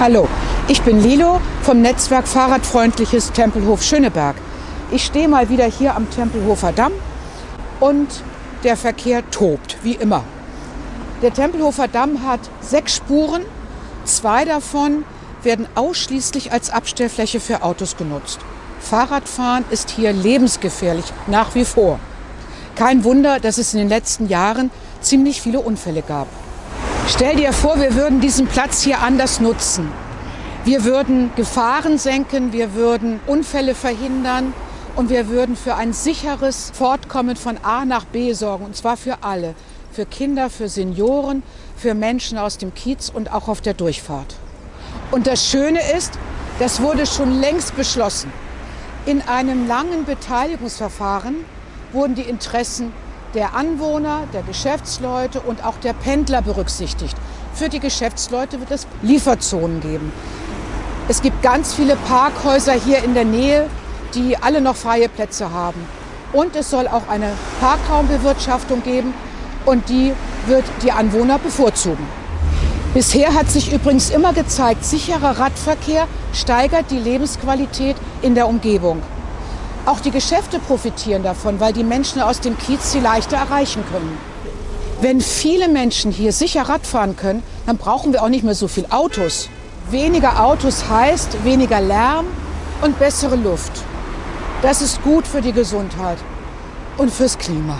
Hallo, ich bin Lilo vom Netzwerk Fahrradfreundliches Tempelhof Schöneberg. Ich stehe mal wieder hier am Tempelhofer Damm und der Verkehr tobt, wie immer. Der Tempelhofer Damm hat sechs Spuren, zwei davon werden ausschließlich als Abstellfläche für Autos genutzt. Fahrradfahren ist hier lebensgefährlich, nach wie vor. Kein Wunder, dass es in den letzten Jahren ziemlich viele Unfälle gab. Stell dir vor, wir würden diesen Platz hier anders nutzen. Wir würden Gefahren senken, wir würden Unfälle verhindern und wir würden für ein sicheres Fortkommen von A nach B sorgen, und zwar für alle. Für Kinder, für Senioren, für Menschen aus dem Kiez und auch auf der Durchfahrt. Und das Schöne ist, das wurde schon längst beschlossen. In einem langen Beteiligungsverfahren wurden die Interessen der Anwohner, der Geschäftsleute und auch der Pendler berücksichtigt. Für die Geschäftsleute wird es Lieferzonen geben. Es gibt ganz viele Parkhäuser hier in der Nähe, die alle noch freie Plätze haben. Und es soll auch eine Parkraumbewirtschaftung geben und die wird die Anwohner bevorzugen. Bisher hat sich übrigens immer gezeigt, sicherer Radverkehr steigert die Lebensqualität in der Umgebung. Auch die Geschäfte profitieren davon, weil die Menschen aus dem Kiez sie leichter erreichen können. Wenn viele Menschen hier sicher Rad fahren können, dann brauchen wir auch nicht mehr so viel Autos. Weniger Autos heißt weniger Lärm und bessere Luft. Das ist gut für die Gesundheit und fürs Klima.